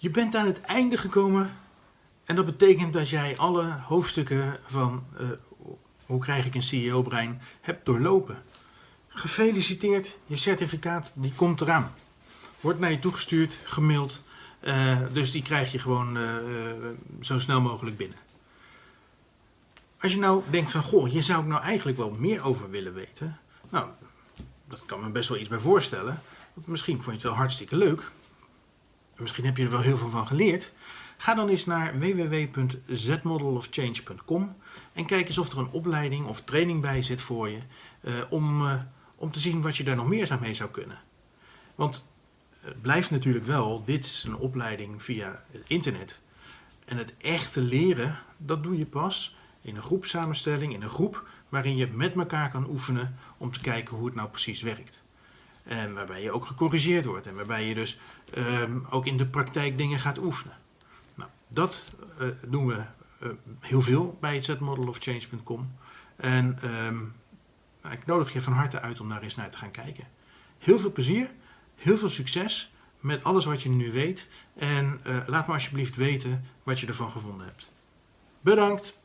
Je bent aan het einde gekomen en dat betekent dat jij alle hoofdstukken van uh, hoe krijg ik een CEO-brein hebt doorlopen. Gefeliciteerd, je certificaat die komt eraan. Wordt naar je toegestuurd, gemaild, uh, dus die krijg je gewoon uh, zo snel mogelijk binnen. Als je nou denkt van, goh, hier zou ik nou eigenlijk wel meer over willen weten. Nou, dat kan me best wel iets bij voorstellen. Misschien vond je het wel hartstikke leuk. Misschien heb je er wel heel veel van geleerd. Ga dan eens naar www.zmodelofchange.com en kijk eens of er een opleiding of training bij zit voor je uh, om, uh, om te zien wat je daar nog meer mee zou kunnen. Want het blijft natuurlijk wel, dit is een opleiding via het internet. En het echte leren, dat doe je pas in een groepsamenstelling, in een groep waarin je met elkaar kan oefenen om te kijken hoe het nou precies werkt. En waarbij je ook gecorrigeerd wordt en waarbij je dus um, ook in de praktijk dingen gaat oefenen. Nou, dat doen we uh, heel veel bij het zmodelofchange.com. En um, ik nodig je van harte uit om daar eens naar te gaan kijken. Heel veel plezier, heel veel succes met alles wat je nu weet. En uh, laat me alsjeblieft weten wat je ervan gevonden hebt. Bedankt!